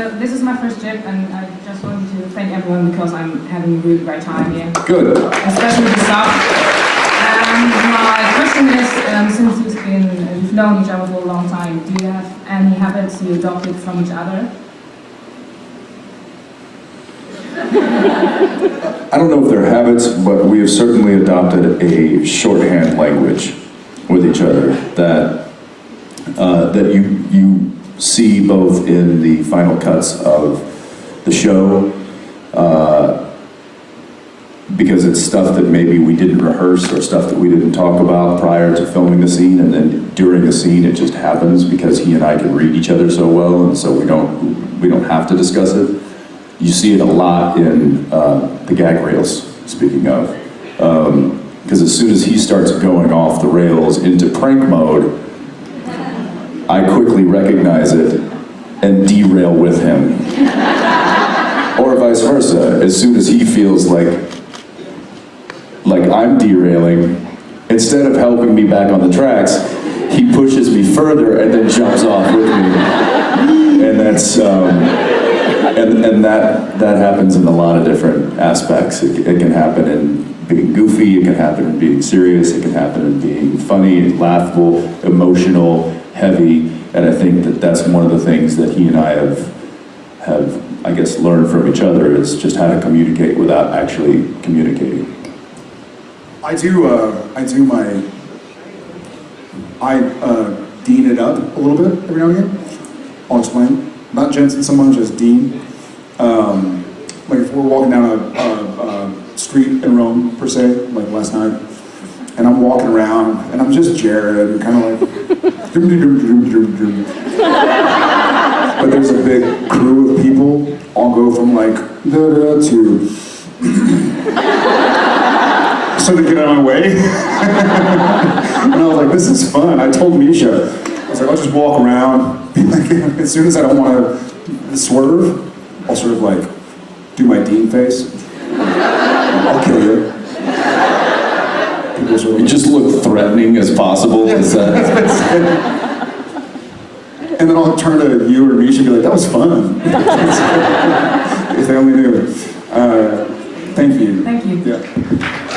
so this is my first trip, and I just wanted to thank everyone because I'm having a really great time here, Good. especially the staff. Um, my question is, um, since you've been, uh, you've known each other for a long time, do you have any habits you adopted from each other? I don't know if they're habits, but we have certainly adopted a shorthand language with each other that uh, that you you see both in the final cuts of the show uh, because it's stuff that maybe we didn't rehearse or stuff that we didn't talk about prior to filming the scene and then during the scene it just happens because he and I can read each other so well and so we don't we don't have to discuss it. You see it a lot in uh, the gag rails, speaking of. Because as soon as he starts going off the rails into prank mode, I quickly recognize it and derail with him. or vice versa. As soon as he feels like like I'm derailing, instead of helping me back on the tracks, he pushes me further and then jumps off with me. And that's um, and, and that that happens in a lot of different aspects. It, it can happen in being goofy, it can happen in being serious, it can happen in being funny, laughable, emotional, heavy, and I think that that's one of the things that he and I have have I guess learned from each other is just how to communicate without actually communicating. I do, uh, I do my, I uh, dean it up a little bit every now and again. I'll explain. Not Jensen so much as Dean. Um, like if we're walking down a, a, a street in Rome, per se, like last night, and I'm walking around, and I'm just Jared, kind of like, doom, doom, doom. but there's a big crew of people, all go from like, da da to, so they get out of my way. and I was like, this is fun. I told Misha, I was like, I'll just walk around. As soon as I don't want to swerve, I'll sort of like do my Dean face. I'll kill you. People sort You just look threatening as possible. Is that, and then I'll turn to you or Misha and be like, that was fun. if they only knew. Uh, thank you. Thank you. Yeah.